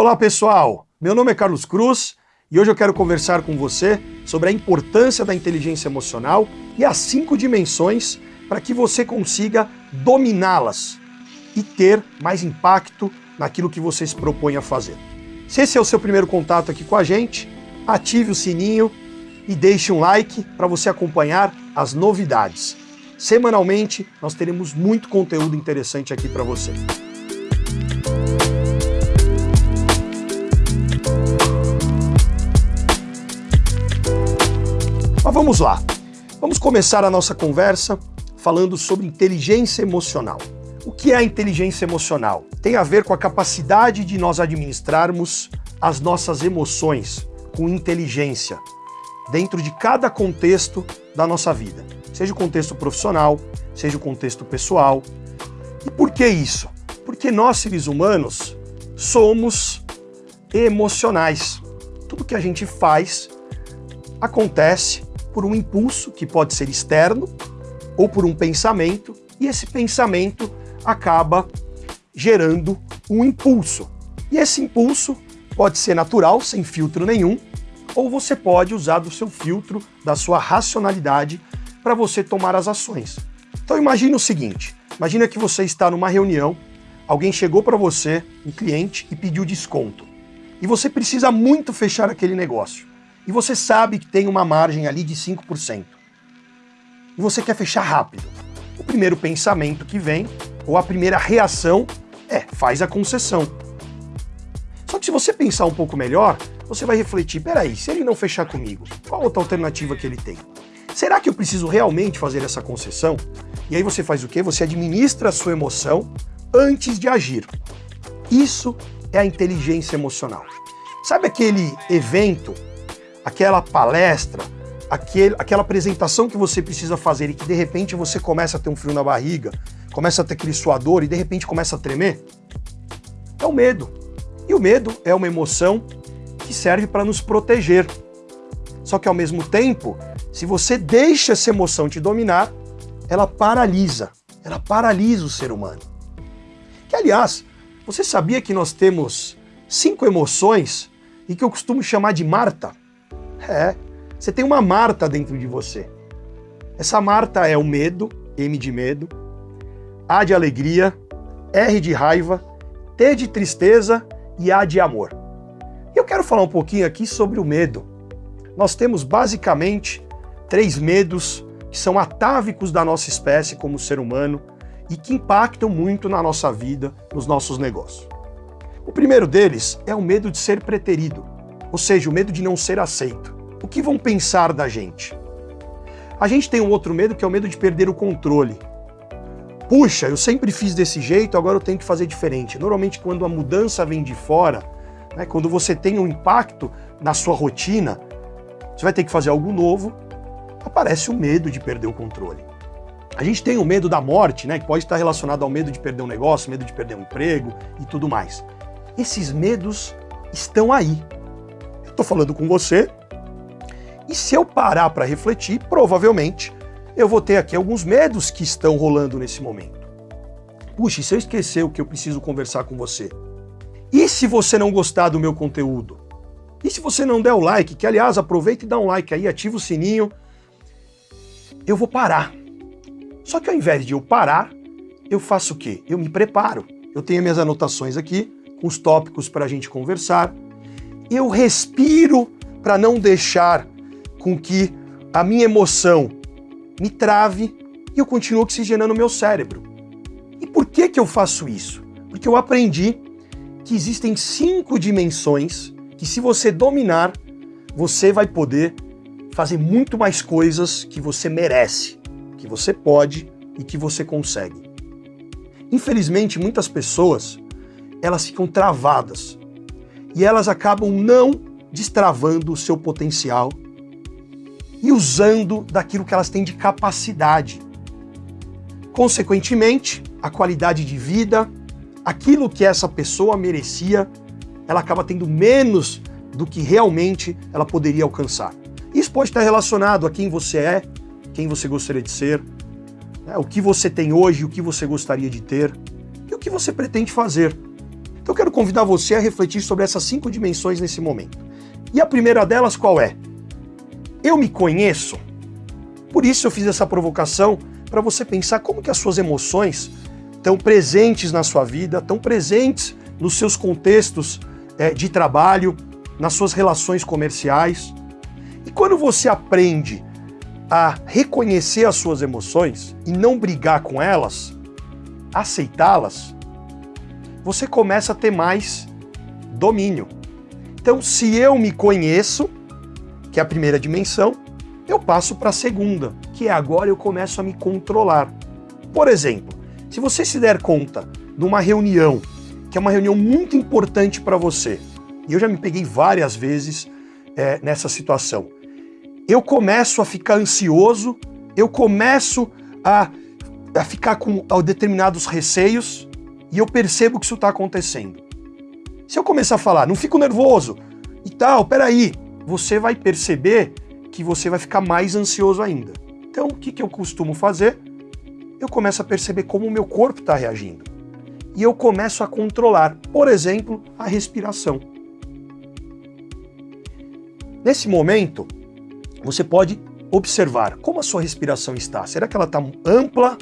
Olá pessoal, meu nome é Carlos Cruz e hoje eu quero conversar com você sobre a importância da inteligência emocional e as cinco dimensões para que você consiga dominá-las e ter mais impacto naquilo que você se propõe a fazer. Se esse é o seu primeiro contato aqui com a gente, ative o sininho e deixe um like para você acompanhar as novidades. Semanalmente nós teremos muito conteúdo interessante aqui para você. Vamos lá. Vamos começar a nossa conversa falando sobre inteligência emocional. O que é a inteligência emocional? Tem a ver com a capacidade de nós administrarmos as nossas emoções com inteligência dentro de cada contexto da nossa vida, seja o contexto profissional, seja o contexto pessoal. E por que isso? Porque nós, seres humanos, somos emocionais. Tudo que a gente faz acontece por um impulso que pode ser externo ou por um pensamento, e esse pensamento acaba gerando um impulso. E esse impulso pode ser natural, sem filtro nenhum, ou você pode usar do seu filtro, da sua racionalidade, para você tomar as ações. Então imagine o seguinte, imagina que você está numa reunião, alguém chegou para você, um cliente, e pediu desconto. E você precisa muito fechar aquele negócio e você sabe que tem uma margem ali de 5%. E você quer fechar rápido. O primeiro pensamento que vem, ou a primeira reação, é faz a concessão. Só que se você pensar um pouco melhor, você vai refletir, peraí, se ele não fechar comigo, qual outra alternativa que ele tem? Será que eu preciso realmente fazer essa concessão? E aí você faz o quê? Você administra a sua emoção antes de agir. Isso é a inteligência emocional. Sabe aquele evento aquela palestra, aquele, aquela apresentação que você precisa fazer e que de repente você começa a ter um frio na barriga, começa a ter aquele suador e de repente começa a tremer? É o medo. E o medo é uma emoção que serve para nos proteger. Só que ao mesmo tempo, se você deixa essa emoção te dominar, ela paralisa. Ela paralisa o ser humano. Que aliás, você sabia que nós temos cinco emoções e que eu costumo chamar de Marta? É, você tem uma Marta dentro de você. Essa Marta é o medo, M de medo, A de alegria, R de raiva, T de tristeza e A de amor. Eu quero falar um pouquinho aqui sobre o medo. Nós temos basicamente três medos que são atávicos da nossa espécie como ser humano e que impactam muito na nossa vida, nos nossos negócios. O primeiro deles é o medo de ser preterido ou seja, o medo de não ser aceito. O que vão pensar da gente? A gente tem um outro medo que é o medo de perder o controle. Puxa, eu sempre fiz desse jeito, agora eu tenho que fazer diferente. Normalmente, quando a mudança vem de fora, né, quando você tem um impacto na sua rotina, você vai ter que fazer algo novo, aparece o medo de perder o controle. A gente tem o medo da morte, né, que pode estar relacionado ao medo de perder um negócio, medo de perder um emprego e tudo mais. Esses medos estão aí estou falando com você, e se eu parar para refletir, provavelmente eu vou ter aqui alguns medos que estão rolando nesse momento. Puxa, e se eu esquecer o que eu preciso conversar com você? E se você não gostar do meu conteúdo? E se você não der o like, que aliás, aproveita e dá um like aí, ativa o sininho, eu vou parar. Só que ao invés de eu parar, eu faço o quê? Eu me preparo. Eu tenho minhas anotações aqui, com os tópicos para a gente conversar, eu respiro para não deixar com que a minha emoção me trave e eu continuo oxigenando o meu cérebro. E por que, que eu faço isso? Porque eu aprendi que existem cinco dimensões que, se você dominar, você vai poder fazer muito mais coisas que você merece, que você pode e que você consegue. Infelizmente, muitas pessoas elas ficam travadas e elas acabam não destravando o seu potencial e usando daquilo que elas têm de capacidade. Consequentemente, a qualidade de vida, aquilo que essa pessoa merecia, ela acaba tendo menos do que realmente ela poderia alcançar. Isso pode estar relacionado a quem você é, quem você gostaria de ser, né, o que você tem hoje, o que você gostaria de ter e o que você pretende fazer. Então eu quero convidar você a refletir sobre essas cinco dimensões nesse momento. E a primeira delas qual é? Eu me conheço? Por isso eu fiz essa provocação para você pensar como que as suas emoções estão presentes na sua vida, estão presentes nos seus contextos é, de trabalho, nas suas relações comerciais. E quando você aprende a reconhecer as suas emoções e não brigar com elas, aceitá-las, você começa a ter mais domínio. Então, se eu me conheço, que é a primeira dimensão, eu passo para a segunda, que é agora eu começo a me controlar. Por exemplo, se você se der conta de uma reunião, que é uma reunião muito importante para você, e eu já me peguei várias vezes é, nessa situação, eu começo a ficar ansioso, eu começo a, a ficar com a determinados receios e eu percebo que isso está acontecendo. Se eu começar a falar, não fico nervoso e tal, peraí, você vai perceber que você vai ficar mais ansioso ainda. Então, o que, que eu costumo fazer? Eu começo a perceber como o meu corpo está reagindo. E eu começo a controlar, por exemplo, a respiração. Nesse momento, você pode observar como a sua respiração está. Será que ela está ampla,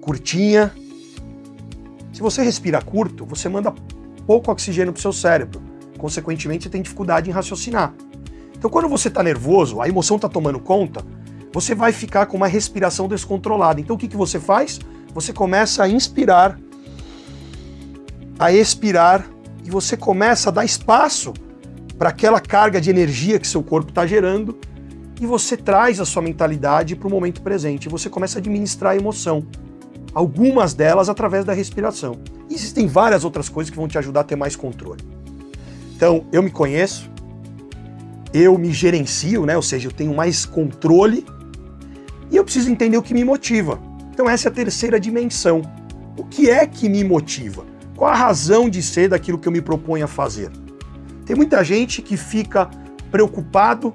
curtinha? Se você respira curto, você manda pouco oxigênio para o seu cérebro. Consequentemente, você tem dificuldade em raciocinar. Então, quando você está nervoso, a emoção está tomando conta, você vai ficar com uma respiração descontrolada. Então, o que, que você faz? Você começa a inspirar, a expirar, e você começa a dar espaço para aquela carga de energia que seu corpo está gerando e você traz a sua mentalidade para o momento presente. Você começa a administrar a emoção. Algumas delas através da respiração. Existem várias outras coisas que vão te ajudar a ter mais controle. Então, eu me conheço, eu me gerencio, né? ou seja, eu tenho mais controle e eu preciso entender o que me motiva. Então, essa é a terceira dimensão. O que é que me motiva? Qual a razão de ser daquilo que eu me proponho a fazer? Tem muita gente que fica preocupado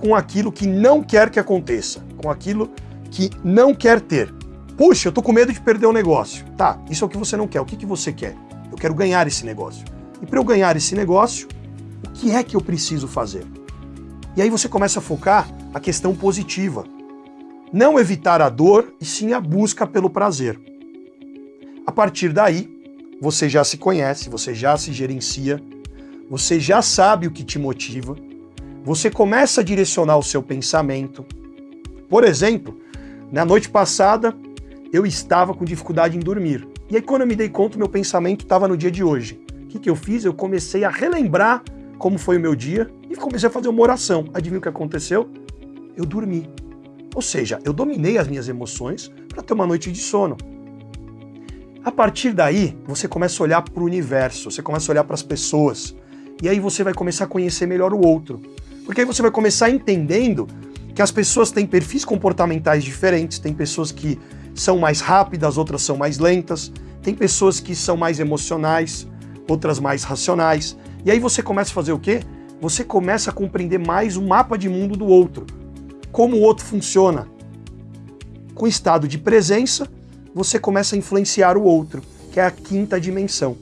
com aquilo que não quer que aconteça, com aquilo que não quer ter. Puxa, eu tô com medo de perder o negócio. Tá, isso é o que você não quer. O que, que você quer? Eu quero ganhar esse negócio. E para eu ganhar esse negócio, o que é que eu preciso fazer? E aí você começa a focar a questão positiva. Não evitar a dor, e sim a busca pelo prazer. A partir daí, você já se conhece, você já se gerencia, você já sabe o que te motiva, você começa a direcionar o seu pensamento. Por exemplo, na noite passada eu estava com dificuldade em dormir. E aí quando eu me dei conta, meu pensamento estava no dia de hoje. O que, que eu fiz? Eu comecei a relembrar como foi o meu dia e comecei a fazer uma oração. Adivinha o que aconteceu? Eu dormi. Ou seja, eu dominei as minhas emoções para ter uma noite de sono. A partir daí, você começa a olhar para o universo, você começa a olhar para as pessoas, e aí você vai começar a conhecer melhor o outro. Porque aí você vai começar entendendo que as pessoas têm perfis comportamentais diferentes, tem pessoas que são mais rápidas, outras são mais lentas, tem pessoas que são mais emocionais, outras mais racionais. E aí você começa a fazer o quê? Você começa a compreender mais o mapa de mundo do outro, como o outro funciona. Com estado de presença, você começa a influenciar o outro, que é a quinta dimensão.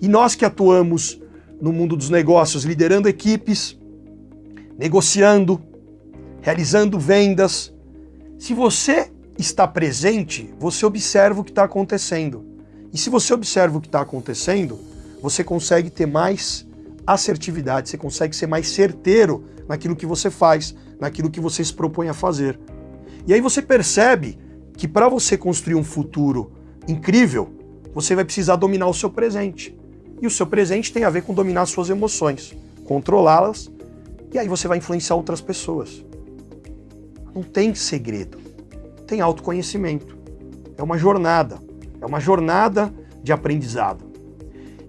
E nós que atuamos no mundo dos negócios, liderando equipes, negociando, realizando vendas. Se você está presente, você observa o que está acontecendo. E se você observa o que está acontecendo, você consegue ter mais assertividade, você consegue ser mais certeiro naquilo que você faz, naquilo que você se propõe a fazer. E aí você percebe que para você construir um futuro incrível, você vai precisar dominar o seu presente. E o seu presente tem a ver com dominar suas emoções, controlá-las, e aí você vai influenciar outras pessoas. Não tem segredo, tem autoconhecimento. É uma jornada, é uma jornada de aprendizado.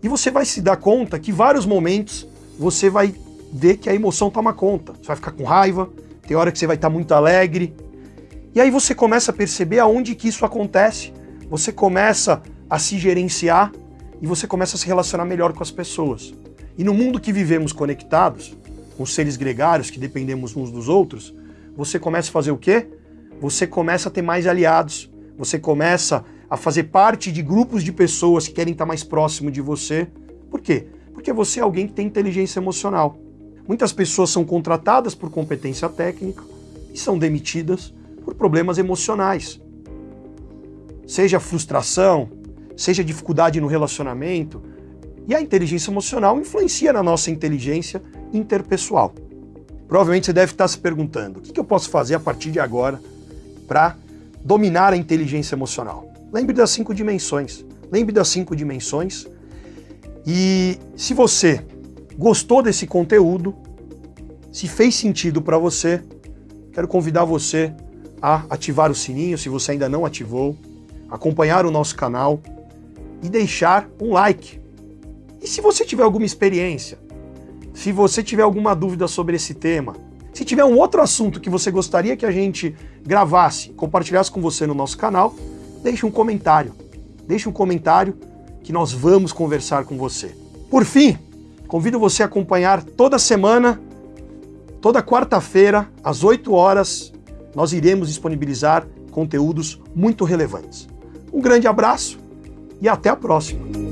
E você vai se dar conta que vários momentos você vai ver que a emoção toma conta. Você vai ficar com raiva, tem hora que você vai estar muito alegre. E aí você começa a perceber aonde que isso acontece. Você começa a se gerenciar e você começa a se relacionar melhor com as pessoas. E no mundo que vivemos conectados, com seres gregários que dependemos uns dos outros, você começa a fazer o quê? Você começa a ter mais aliados, você começa a fazer parte de grupos de pessoas que querem estar mais próximo de você. Por quê? Porque você é alguém que tem inteligência emocional. Muitas pessoas são contratadas por competência técnica e são demitidas por problemas emocionais. Seja frustração, seja dificuldade no relacionamento, e a inteligência emocional influencia na nossa inteligência interpessoal. Provavelmente você deve estar se perguntando, o que eu posso fazer a partir de agora para dominar a inteligência emocional? Lembre das cinco dimensões. Lembre das cinco dimensões. E se você gostou desse conteúdo, se fez sentido para você, quero convidar você a ativar o sininho, se você ainda não ativou, acompanhar o nosso canal e deixar um like. E se você tiver alguma experiência, se você tiver alguma dúvida sobre esse tema, se tiver um outro assunto que você gostaria que a gente gravasse, compartilhasse com você no nosso canal, deixe um comentário. Deixe um comentário que nós vamos conversar com você. Por fim, convido você a acompanhar toda semana, toda quarta-feira, às 8 horas, nós iremos disponibilizar conteúdos muito relevantes. Um grande abraço e até a próxima!